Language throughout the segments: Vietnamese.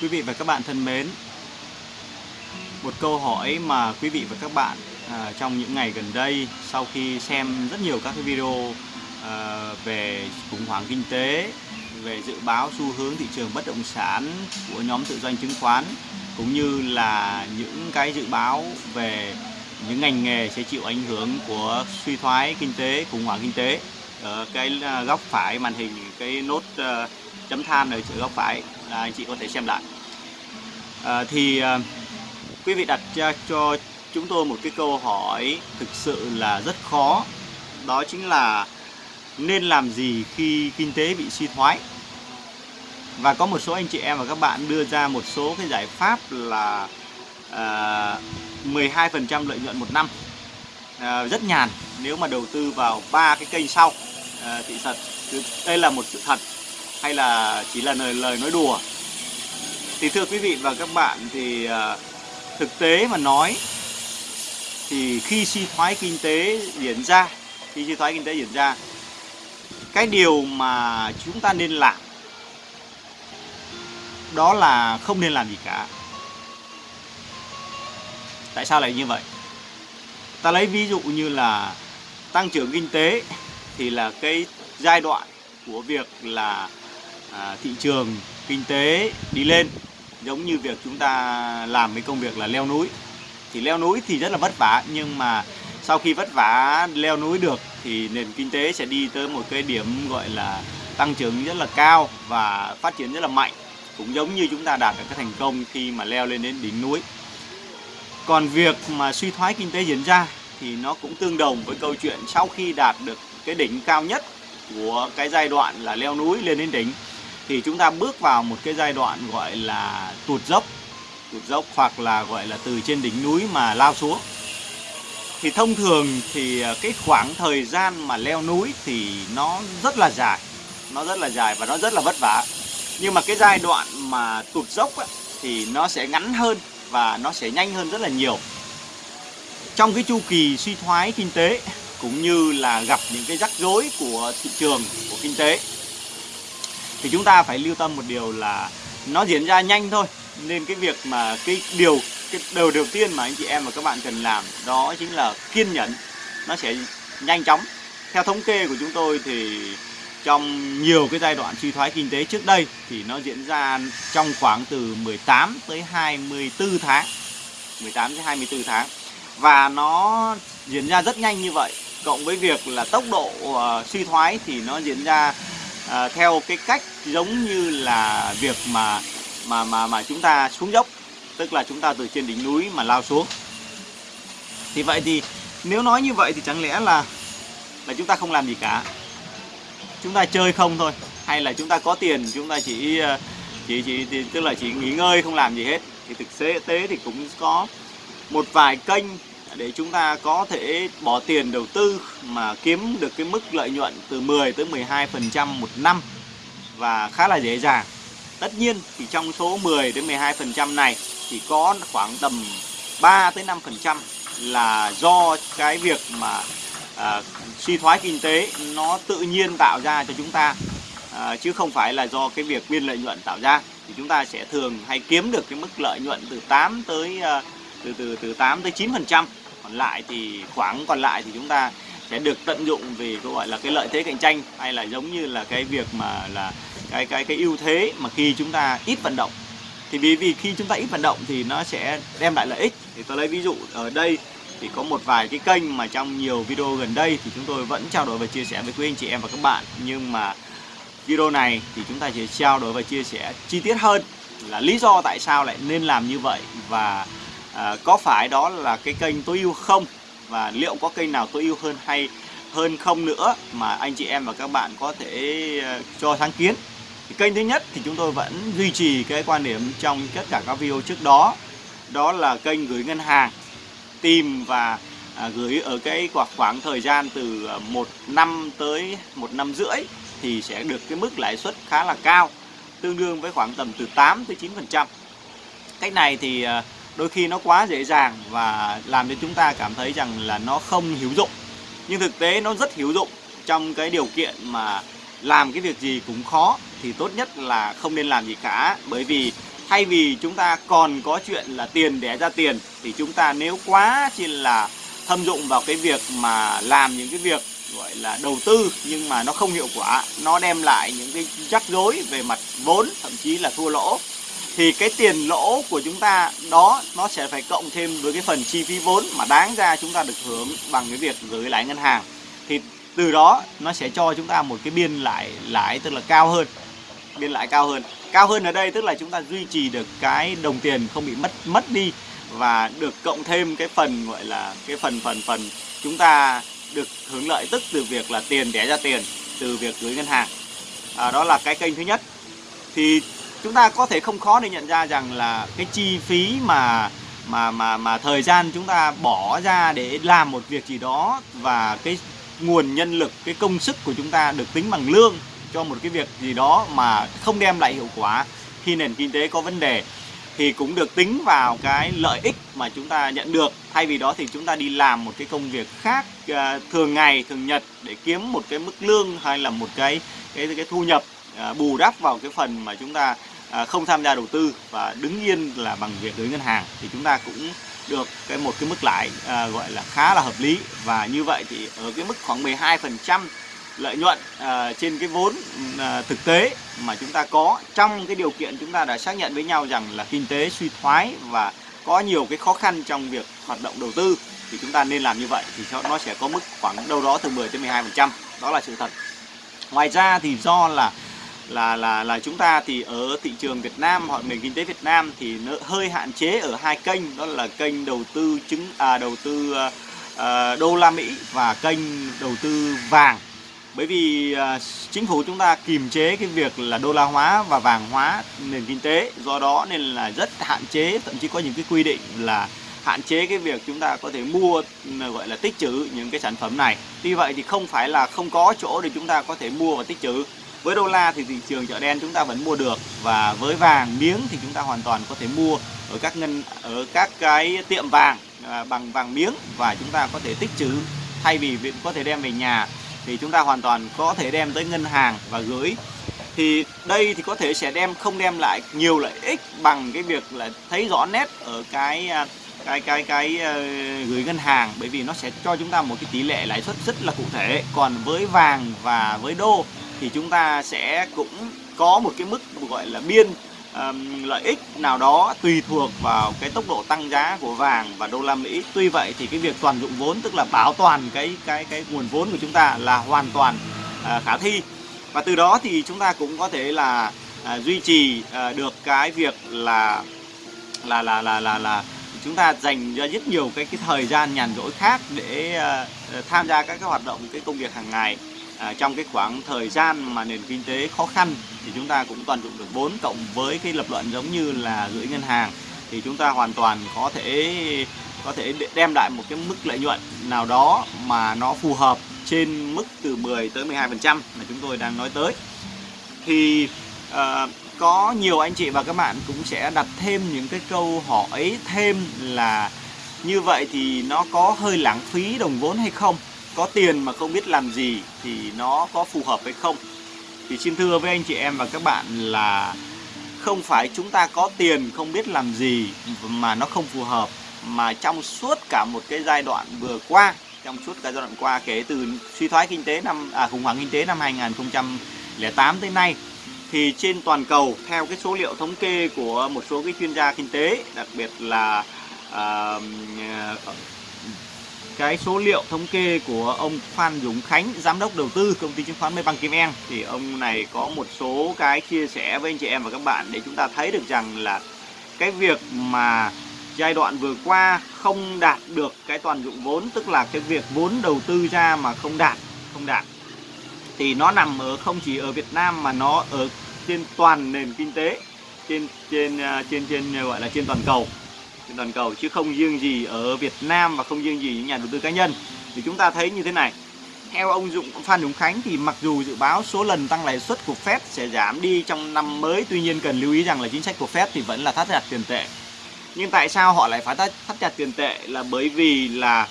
Quý vị và các bạn thân mến, một câu hỏi mà quý vị và các bạn à, trong những ngày gần đây sau khi xem rất nhiều các cái video à, về khủng hoảng kinh tế, về dự báo xu hướng thị trường bất động sản của nhóm tự doanh chứng khoán cũng như là những cái dự báo về những ngành nghề sẽ chịu ảnh hưởng của suy thoái kinh tế, khủng hoảng kinh tế. Ở cái à, góc phải màn hình cái nốt uh, chấm than ở góc phải là anh chị có thể xem lại. À, thì à, quý vị đặt ra cho chúng tôi một cái câu hỏi thực sự là rất khó. Đó chính là nên làm gì khi kinh tế bị suy thoái? Và có một số anh chị em và các bạn đưa ra một số cái giải pháp là à, 12% lợi nhuận một năm à, rất nhàn nếu mà đầu tư vào ba cái kênh sau à, thì thật đây là một sự thật hay là chỉ là lời lời nói đùa? Thì thưa quý vị và các bạn thì à, thực tế mà nói thì khi suy thoái kinh tế diễn ra, khi suy thoái kinh tế diễn ra, cái điều mà chúng ta nên làm đó là không nên làm gì cả. Tại sao lại như vậy? Ta lấy ví dụ như là tăng trưởng kinh tế thì là cái giai đoạn của việc là à, thị trường kinh tế đi lên giống như việc chúng ta làm cái công việc là leo núi. Thì leo núi thì rất là vất vả nhưng mà sau khi vất vả leo núi được thì nền kinh tế sẽ đi tới một cái điểm gọi là tăng trưởng rất là cao và phát triển rất là mạnh. Cũng giống như chúng ta đạt được cái thành công khi mà leo lên đến đỉnh núi. Còn việc mà suy thoái kinh tế diễn ra thì nó cũng tương đồng với câu chuyện sau khi đạt được cái đỉnh cao nhất của cái giai đoạn là leo núi lên đến đỉnh thì chúng ta bước vào một cái giai đoạn gọi là tụt dốc. Tụt dốc hoặc là gọi là từ trên đỉnh núi mà lao xuống. Thì thông thường thì à, cái khoảng thời gian mà leo núi thì nó rất là dài. Nó rất là dài và nó rất là vất vả. Nhưng mà cái giai đoạn mà tụt dốc ấy, thì nó sẽ ngắn hơn và nó sẽ nhanh hơn rất là nhiều. Trong cái chu kỳ suy thoái kinh tế cũng như là gặp những cái rắc rối của thị trường của kinh tế thì chúng ta phải lưu tâm một điều là nó diễn ra nhanh thôi. Nên cái việc mà cái điều cái điều đầu tiên mà anh chị em và các bạn cần làm đó chính là kiên nhẫn. Nó sẽ nhanh chóng. Theo thống kê của chúng tôi thì trong nhiều cái giai đoạn suy thoái kinh tế trước đây thì nó diễn ra trong khoảng từ 18 tới 24 tháng. 18 tới 24 tháng. Và nó diễn ra rất nhanh như vậy. Cộng với việc là tốc độ uh, suy thoái thì nó diễn ra à, theo cái cách giống như là việc mà mà mà mà chúng ta xuống dốc tức là chúng ta từ trên đỉnh núi mà lao xuống. Thì vậy thì nếu nói như vậy thì chẳng lẽ là là chúng ta không làm gì cả? Chúng ta chơi không thôi hay là chúng ta có tiền chúng ta chỉ ờ, chỉ chỉ, chỉ tức là chỉ nghỉ ngơi không làm gì hết. Thì thực tế thì cũng có một vài kênh để chúng ta có thể bỏ tiền đầu tư mà kiếm được cái mức lợi nhuận từ 10 tới 12% một năm và khá là dễ dàng. Tất nhiên thì trong số 10 đến 12% này thì có khoảng tầm 3 tới 5% là do cái việc mà à, suy thoái kinh tế nó tự nhiên tạo ra cho chúng ta à, chứ không phải là do cái việc biên lợi nhuận tạo ra thì chúng ta sẽ thường hay kiếm được cái mức lợi nhuận từ 8 tới à, từ từ từ 8 tới 9 phần trăm lại thì, khoảng còn lại thì chúng ta sẽ được tận dụng về cái gọi là cái lợi thế cạnh tranh, hay là giống như là cái việc mà là cái cái cái ưu thế mà khi chúng ta ít vận động. Thì vì vì khi chúng ta ít vận động thì nó sẽ đem lại lợi ích. Thì tôi lấy ví dụ, ở đây thì có một vài cái kênh mà trong nhiều video gần đây thì chúng tôi vẫn trao đổi và chia sẻ với quý anh chị em và các bạn. Nhưng mà video này thì chúng ta sẽ trao đổi và chia sẻ chi tiết hơn là lý do tại sao lại nên làm như vậy. Và à, có phải đó là cái kênh tối ưu không? Và liệu có kênh nào tối ưu hơn hay hơn không nữa mà anh chị em và các bạn có thể ờ, cho sáng kiến? Thì kênh thứ nhất thì chúng tôi vẫn duy trì cái quan điểm trong tất cả các video trước đó. Đó là kênh gửi ngân hàng tìm và à, gửi ở cái khoảng khoảng thời gian từ ờ, một năm tới một năm rưỡi thì sẽ được cái mức lãi suất khá là cao tương đương với khoảng tầm từ 8 tới 9 phần trăm. Cách này thì ờ, đôi khi nó quá dễ dàng và làm cho chúng ta cảm thấy rằng là nó không hữu dụng. Nhưng thực tế nó rất hữu dụng. Trong cái điều kiện mà làm cái việc gì cũng khó thì tốt nhất là không nên làm gì cả. Bởi vì thay vì chúng ta còn có chuyện là tiền đẻ ra tiền, thì chúng ta nếu quá chỉ là thâm dụng vào cái việc mà làm những cái việc, gọi là, đầu tư nhưng mà nó không hiệu quả, nó đem lại những cái rắc rối về mặt vốn, thậm chí là thua lỗ thì cái tiền lỗ của chúng ta đó nó sẽ phải cộng thêm với cái phần chi phí vốn mà đáng ra chúng ta được hưởng bằng cái việc gửi lãi ngân hàng. Thì từ đó nó sẽ cho chúng ta một cái biên lãi lãi tức là cao hơn biên lãi cao hơn. Cao hơn ở đây tức là chúng ta duy trì được cái đồng tiền không bị mất mất đi và được cộng thêm cái phần gọi là cái phần phần phần chúng ta được hưởng lợi tức từ việc là tiền đẻ ra tiền từ việc gửi ngân hàng. À, đó là cái kênh thứ nhất. Thì chúng ta có thể không khó để nhận ra rằng là cái chi phí mà mà mà mà thời gian chúng ta bỏ ra để làm một việc gì đó và cái nguồn nhân lực cái công sức của chúng ta được tính bằng lương cho một cái việc gì đó mà không đem lại hiệu quả khi nền kinh tế có vấn đề thì cũng được tính vào cái lợi ích mà chúng ta nhận được. Thay vì đó thì chúng ta đi làm một cái công việc khác uh, thường ngày thường nhật để kiếm một cái mức lương hay là một cái cái cái thu nhập uh, bù đắp vào cái phần mà chúng ta À, không tham gia đầu tư và đứng yên là bằng việc gửi ngân hàng thì chúng ta cũng được cái một cái mức lãi à, gọi là khá là hợp lý. Và như vậy thì ở cái mức khoảng 12 phần trăm lợi nhuận à, trên cái vốn à, thực tế mà chúng ta có trong cái điều kiện chúng ta đã xác nhận với nhau rằng là kinh tế suy thoái và có nhiều cái khó khăn trong việc hoạt động đầu tư thì chúng ta nên làm như vậy thì nó sẽ có mức khoảng đâu đó từ 10 đến 12 phần trăm. Đó là sự thật. Ngoài ra thì do là là là là chúng ta thì ở thị trường Việt Nam hoặc nền kinh tế Việt Nam thì nó hơi hạn chế ở hai kênh đó là kênh đầu tư chứng à đầu tư à, đô la Mỹ và kênh đầu tư vàng. Bởi vì à, chính phủ chúng ta kiềm chế cái việc là đô la hóa và vàng hóa nền kinh tế do đó nên là rất hạn chế thậm chí có những cái quy định là hạn chế cái việc chúng ta có thể mua ừ, gọi là tích trữ những cái sản phẩm này. Tuy vậy thì không phải là không có chỗ để chúng ta có thể mua và tích trữ với đô la thì thị trường chợ đen chúng ta vẫn mua được và với vàng miếng thì chúng ta hoàn toàn có thể mua ở các ngân ở các cái tiệm vàng à, bằng vàng miếng và chúng ta có thể tích trữ. Thay vì việc có thể đem về nhà thì chúng ta hoàn toàn có thể đem tới ngân hàng và gửi. Thì đây thì có thể sẽ đem không đem lại nhiều lợi ích bằng cái việc là thấy rõ nét ở cái à, cái cái cái uh, gửi ngân hàng. Bởi vì nó sẽ cho chúng ta một cái tỷ lệ lãi suất rất là cụ thể. Còn với vàng và với đô thì chúng ta sẽ cũng có một cái mức gọi là biên um, lợi ích nào đó tùy thuộc vào cái tốc độ tăng giá của vàng và đô la Mỹ. Tuy vậy thì cái việc toàn dụng vốn tức là bảo toàn cái cái cái nguồn vốn của chúng ta là hoàn toàn uh, khả thi. Và từ đó thì chúng ta cũng có thể là uh, duy trì uh, được cái việc là là là là là là chúng ta dành ra rất nhiều cái cái thời gian nhàn rỗi khác để uh, tham gia các cái hoạt động cái công việc hàng ngày à, trong cái khoảng thời gian mà nền kinh tế khó khăn thì chúng ta cũng toàn dụng được vốn cộng với cái lập luận giống như là gửi ngân hàng thì chúng ta hoàn toàn có thể có thể đem lại một cái mức lợi nhuận nào đó mà nó phù hợp trên mức từ 10 tới 12 phần trăm mà chúng tôi đang nói tới. Thì uh, có nhiều anh chị và các bạn cũng sẽ đặt thêm những cái câu hỏi thêm là như vậy thì nó có hơi lãng phí đồng vốn hay không? Có tiền mà không biết làm gì thì nó có phù hợp hay không. Thì xin thưa với anh chị em và các bạn là không phải chúng ta có tiền không biết làm gì mà nó không phù hợp. Mà trong suốt cả một cái giai đoạn vừa qua trong suốt cái giai đoạn qua kể từ suy thoái kinh tế năm à, khủng hoảng kinh tế năm 2008 tới nay thì trên toàn cầu theo cái số liệu thống kê của một số cái chuyên gia kinh tế đặc biệt là uh, cái số liệu thống kê của ông Phan Dũng Khánh, giám đốc đầu tư công ty chứng khoán Mê Băng Kim En thì ông này có một số cái chia sẻ với anh chị em và các bạn để chúng ta thấy được rằng là cái việc mà giai đoạn vừa qua không đạt được cái toàn dụng vốn tức là cái việc vốn đầu tư ra mà không đạt không đạt thì nó nằm ở không chỉ ở Việt Nam mà nó ở trên toàn nền kinh tế trên trên à, trên trên gọi là trên toàn cầu toàn cầu chứ không riêng gì ở Việt Nam và không riêng gì những nhà đầu tư cá nhân. Thì chúng ta thấy như thế này. Theo ông Dũng Phan Dũng Khánh thì mặc dù dự báo số lần tăng lãi suất của Fed sẽ giảm đi trong năm mới tuy nhiên cần lưu ý rằng là chính sách của Fed thì vẫn là thắt chặt tiền tệ. Nhưng tại sao họ lại phải thắt, thắt chặt tiền tệ? Là bởi vì là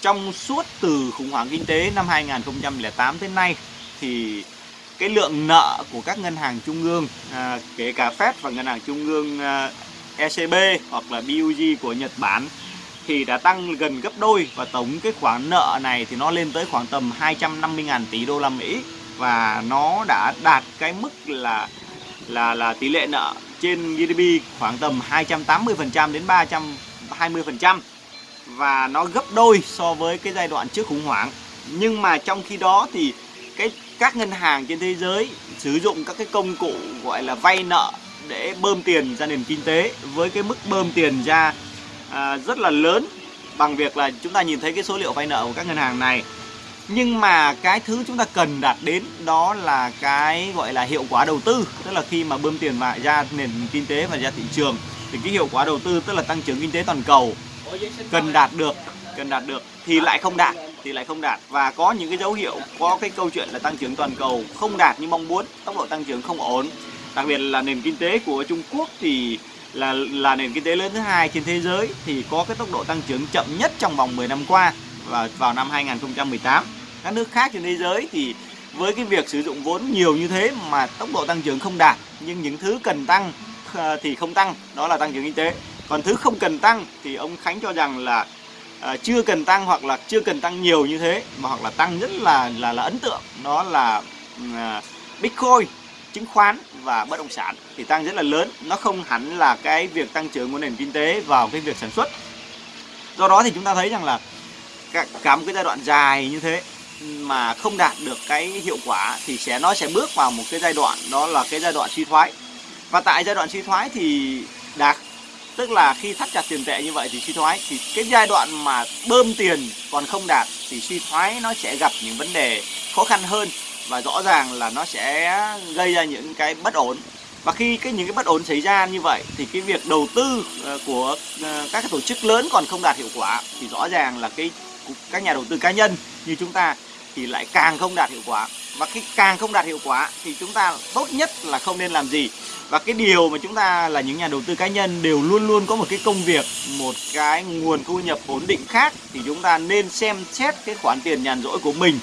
trong suốt từ khủng hoảng kinh tế năm 2008 tới nay thì cái lượng nợ của các ngân hàng trung ương à, kể cả Fed và ngân hàng trung ương à, ECB hoặc là BUG của Nhật Bản thì đã tăng gần gấp đôi và tổng cái khoản nợ này thì nó lên tới khoảng tầm 250.000 tỷ đô la Mỹ và nó đã đạt cái mức là là là tỷ lệ nợ trên GDP khoảng tầm 280% đến 320% và nó gấp đôi so với cái giai đoạn trước khủng hoảng. Nhưng mà trong khi đó thì cái các ngân hàng trên thế giới sử dụng các cái công cụ gọi là vay nợ để bơm tiền ra nền kinh tế. Với cái mức bơm tiền ra à, rất là lớn bằng việc là chúng ta nhìn thấy cái số liệu vay nợ của các ngân hàng này. Nhưng mà cái thứ chúng ta cần đạt đến đó là cái gọi là hiệu quả đầu tư tức là khi mà bơm tiền vào ra nền kinh tế và ra thị trường thì cái hiệu quả đầu tư tức là tăng trưởng kinh tế toàn cầu cần đạt được cần đạt được thì lại không đạt thì lại không đạt. Và có những cái dấu hiệu có cái câu chuyện là tăng trưởng toàn cầu không đạt như mong muốn tốc độ tăng trưởng không ổn đặc biệt là nền kinh tế của Trung Quốc thì là là nền kinh tế lớn thứ hai trên thế giới thì có cái tốc độ tăng trưởng chậm nhất trong vòng 10 năm qua và vào năm 2018 các nước khác trên thế giới thì với cái việc sử dụng vốn nhiều như thế mà tốc độ tăng trưởng không đạt nhưng những thứ cần tăng ờ, thì không tăng đó là tăng trưởng kinh tế. Còn thứ không cần tăng thì ông Khánh cho rằng là à, chưa cần tăng hoặc là chưa cần tăng nhiều như thế mà hoặc là tăng rất là là là ấn tượng. Đó là à, Bitcoin chứng khoán và bất động sản thì tăng rất là lớn. Nó không hẳn là cái việc tăng trưởng của nền kinh tế vào cái việc sản xuất. Do đó thì chúng ta thấy rằng là cả, cả một cái giai đoạn dài như thế mà không đạt được cái hiệu quả thì sẽ nó sẽ bước vào một cái giai đoạn đó là cái giai đoạn suy thoái. Và tại giai đoạn suy thoái thì đạt tức là khi thắt chặt tiền tệ như vậy thì suy thoái. Thì cái giai đoạn mà bơm tiền còn không đạt thì suy thoái nó sẽ gặp những vấn đề khó khăn hơn và rõ ràng là nó sẽ gây ra những cái bất ổn. Và khi cái những cái bất ổn xảy ra như vậy, thì cái việc đầu tư ờ, của ờ, các cái tổ chức lớn còn không đạt hiệu quả, thì rõ ràng là cái các nhà đầu tư cá nhân như chúng ta thì lại càng không đạt hiệu quả. Và khi càng không đạt hiệu quả thì chúng ta tốt nhất là không nên làm gì. Và cái điều mà chúng ta là những nhà đầu tư cá nhân đều luôn luôn có một cái công việc, một cái nguồn thu nhập ổn định khác, thì chúng ta nên xem xét cái khoản tiền nhàn rỗi của mình.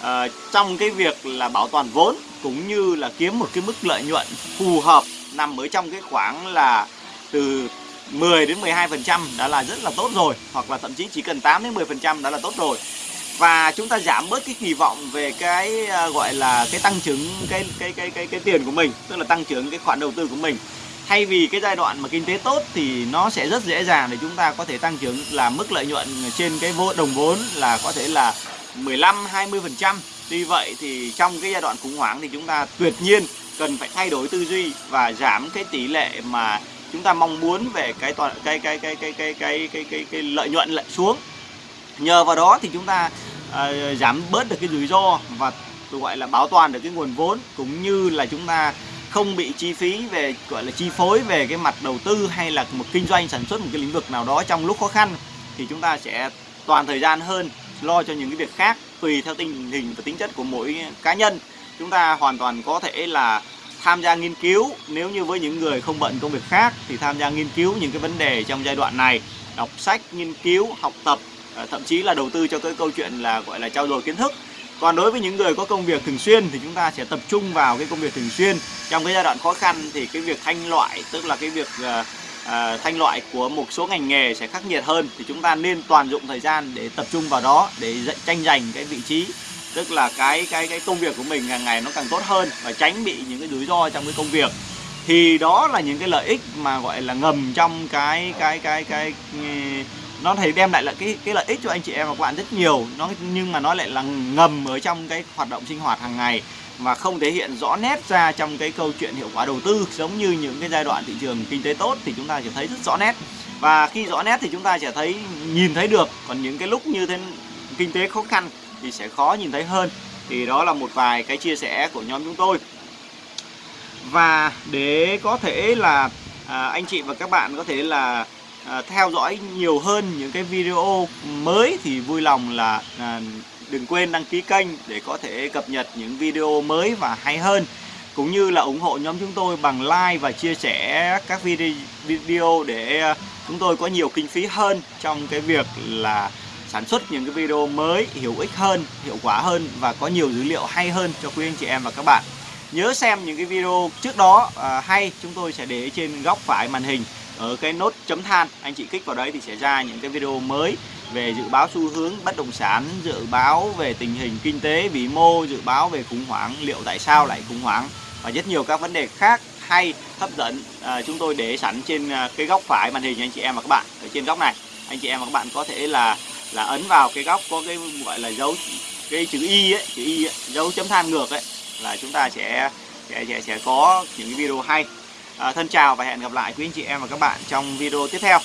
Ờ, trong cái việc là bảo toàn vốn cũng như là kiếm một cái mức lợi nhuận phù hợp nằm ở trong cái khoảng là từ 10 đến 12% đã là rất là tốt rồi, hoặc là thậm chí chỉ cần 8 đến 10% đã là tốt rồi. Và chúng ta giảm bớt cái kỳ vọng về cái ờ, gọi là cái tăng trưởng cái cái cái cái cái tiền của mình, tức là tăng trưởng cái khoản đầu tư của mình. Thay vì cái giai đoạn mà kinh tế tốt thì nó sẽ rất dễ dàng để chúng ta có thể tăng trưởng là mức lợi nhuận trên cái vô, đồng vốn là có thể là 15 20 phần trăm. Tuy vậy thì trong cái giai đoạn khủng hoảng thì chúng ta tuyệt nhiên cần phải thay đổi tư duy và giảm cái tỷ lệ mà chúng ta mong muốn về cái toàn cái cái cái cái cái cái cái cái, cái lợi nhuận lại xuống. Nhờ vào đó thì chúng ta uh, giảm bớt được cái rủi ro và gọi là bảo toàn được cái nguồn vốn cũng như là chúng ta không bị chi phí về gọi là chi phối về cái mặt đầu tư hay là một kinh doanh sản xuất một cái lĩnh vực nào đó trong lúc khó khăn thì chúng ta sẽ toàn thời gian hơn lo cho những cái việc khác tùy theo tình hình và tính chất của mỗi cá nhân. Chúng ta hoàn toàn có thể là tham gia nghiên cứu. Nếu như với những người không bận công việc khác thì tham gia nghiên cứu những cái vấn đề trong giai đoạn này đọc sách nghiên cứu học tập ờ, thậm chí là đầu tư cho cái câu chuyện là gọi là trao dồi kiến thức. Còn đối với những người có công việc thường xuyên thì chúng ta sẽ tập trung vào cái công việc thường xuyên. Trong cái giai đoạn khó khăn thì cái việc thanh loại tức là cái việc uh, à, thanh loại của một số ngành nghề sẽ khắc nghiệt hơn thì chúng ta nên toàn dụng thời gian để tập trung vào đó để tranh giành cái vị trí tức là cái cái cái công việc của mình càng ngày nó càng tốt hơn và tránh bị những cái rủi ro trong cái công việc. Thì đó là những cái lợi ích mà gọi là ngầm trong cái cái cái cái, cái nó thể đem lại là cái cái lợi ích cho anh chị em và các bạn rất nhiều. Nó nhưng mà nó lại là ngầm ở trong cái hoạt động sinh hoạt hàng ngày mà không thể hiện rõ nét ra trong cái câu chuyện hiệu quả đầu tư giống như những cái giai đoạn thị trường kinh tế tốt thì chúng ta sẽ thấy rất rõ nét. Và khi rõ nét thì chúng ta sẽ thấy nhìn thấy được. Còn những cái lúc như thế kinh tế khó khăn thì sẽ khó nhìn thấy hơn. Thì đó là một vài cái chia sẻ của nhóm chúng tôi. Và để có thể là à, anh chị và các bạn có thể là à, theo dõi nhiều hơn những cái video mới thì vui lòng là à, đừng quên đăng ký kênh để có thể cập nhật những video mới và hay hơn. Cũng như là ủng hộ nhóm chúng tôi bằng like và chia sẻ các video để ờ, chúng tôi có nhiều kinh phí hơn trong cái việc là sản xuất những cái video mới hữu ích hơn, hiệu quả hơn và có nhiều dữ liệu hay hơn cho quý anh chị em và các bạn. Nhớ xem những cái video trước đó à, hay chúng tôi sẽ để trên góc phải màn hình. Ở cái nốt chấm than anh chị kích vào đấy thì sẽ ra những cái video mới về dự báo xu hướng bất động sản dự báo về tình hình kinh tế vĩ mô dự báo về khủng hoảng liệu tại sao lại khủng hoảng và rất nhiều các vấn đề khác hay hấp dẫn à, chúng tôi để sẵn trên à, cái góc phải màn hình anh chị em và các bạn ở trên góc này. Anh chị em và các bạn có thể là là ấn vào cái góc có cái gọi là dấu cái chữ y ấy chữ y ấy, dấu chấm than ngược ấy là chúng ta sẽ sẽ sẽ, sẽ có những cái video hay. À, thân chào và hẹn gặp lại quý anh chị em và các bạn trong video tiếp theo.